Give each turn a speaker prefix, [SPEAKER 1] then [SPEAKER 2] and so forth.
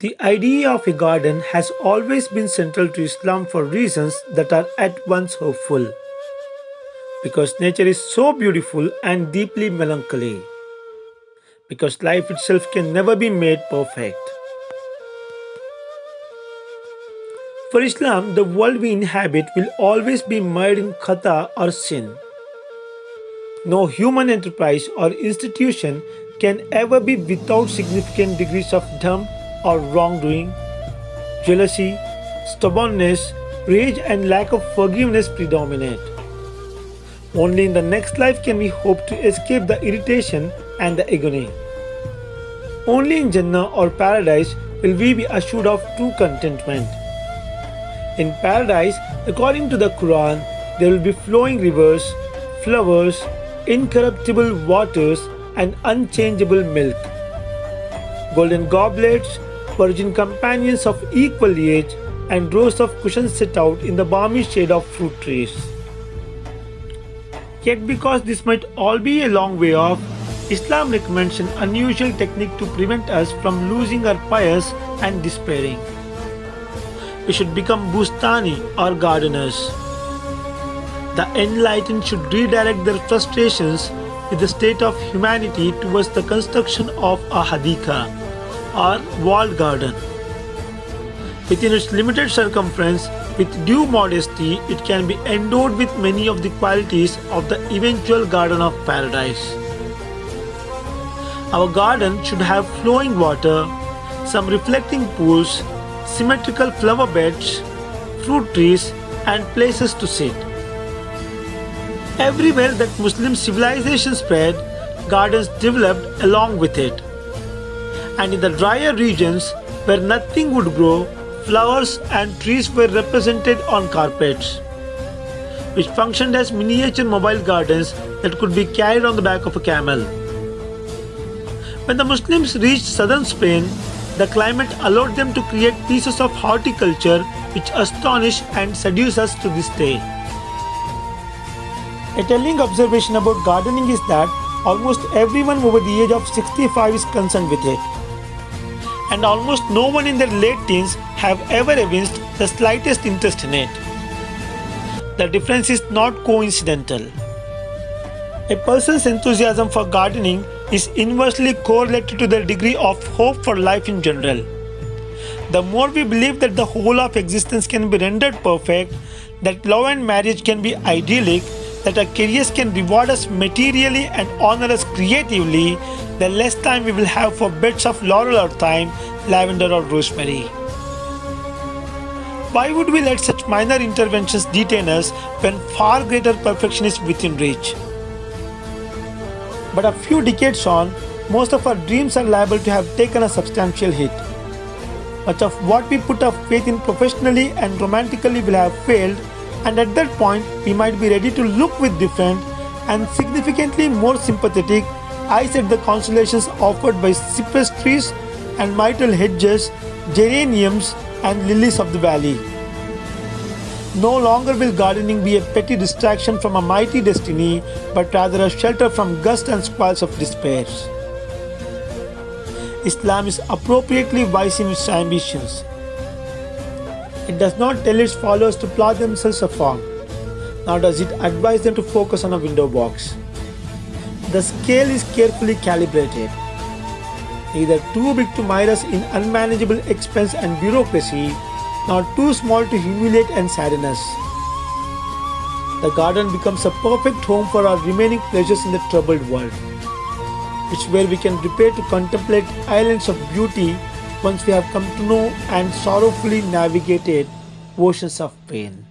[SPEAKER 1] The idea of a garden has always been central to Islam for reasons that are at once hopeful. Because nature is so beautiful and deeply melancholy. Because life itself can never be made perfect. For Islam, the world we inhabit will always be mired in khata or sin. No human enterprise or institution can ever be without significant degrees of dharm or wrongdoing, jealousy, stubbornness, rage, and lack of forgiveness predominate. Only in the next life can we hope to escape the irritation and the agony. Only in Jannah or paradise will we be assured of true contentment. In paradise, according to the Quran, there will be flowing rivers, flowers, incorruptible waters, and unchangeable milk. Golden goblets, virgin companions of equal age, and rows of cushions set out in the balmy shade of fruit trees. Yet, because this might all be a long way off, Islam recommends an unusual technique to prevent us from losing our pious and despairing. We should become bustani or gardeners. The enlightened should redirect their frustrations with the state of humanity towards the construction of a hadika or walled garden. Within its limited circumference, with due modesty, it can be endowed with many of the qualities of the eventual garden of paradise. Our garden should have flowing water, some reflecting pools, symmetrical flower beds, fruit trees, and places to sit. Everywhere that Muslim civilization spread, gardens developed along with it and in the drier regions where nothing would grow, flowers and trees were represented on carpets, which functioned as miniature mobile gardens that could be carried on the back of a camel. When the Muslims reached southern Spain, the climate allowed them to create pieces of horticulture which astonish and seduce us to this day. A telling observation about gardening is that almost everyone over the age of 65 is concerned with it and almost no one in their late teens have ever evinced the slightest interest in it. The difference is not coincidental. A person's enthusiasm for gardening is inversely correlated to their degree of hope for life in general. The more we believe that the whole of existence can be rendered perfect, that love and marriage can be idyllic, that our careers can reward us materially and honor us creatively, the less time we will have for bits of laurel or thyme, lavender or rosemary. Why would we let such minor interventions detain us when far greater perfection is within reach? But a few decades on, most of our dreams are liable to have taken a substantial hit. Much of what we put our faith in professionally and romantically will have failed, and at that point, we might be ready to look with different and significantly more sympathetic eyes at the constellations offered by cypress trees and myrtle hedges, geraniums, and lilies of the valley. No longer will gardening be a petty distraction from a mighty destiny, but rather a shelter from gusts and squalls of despair. Islam is appropriately wise in its ambitions. It does not tell its followers to plow themselves afar, nor does it advise them to focus on a window box. The scale is carefully calibrated. Neither too big to mire us in unmanageable expense and bureaucracy, nor too small to humiliate and sadden us. The garden becomes a perfect home for our remaining pleasures in the troubled world, which where we can repair to contemplate islands of beauty once we have come to know and sorrowfully navigated oceans of pain.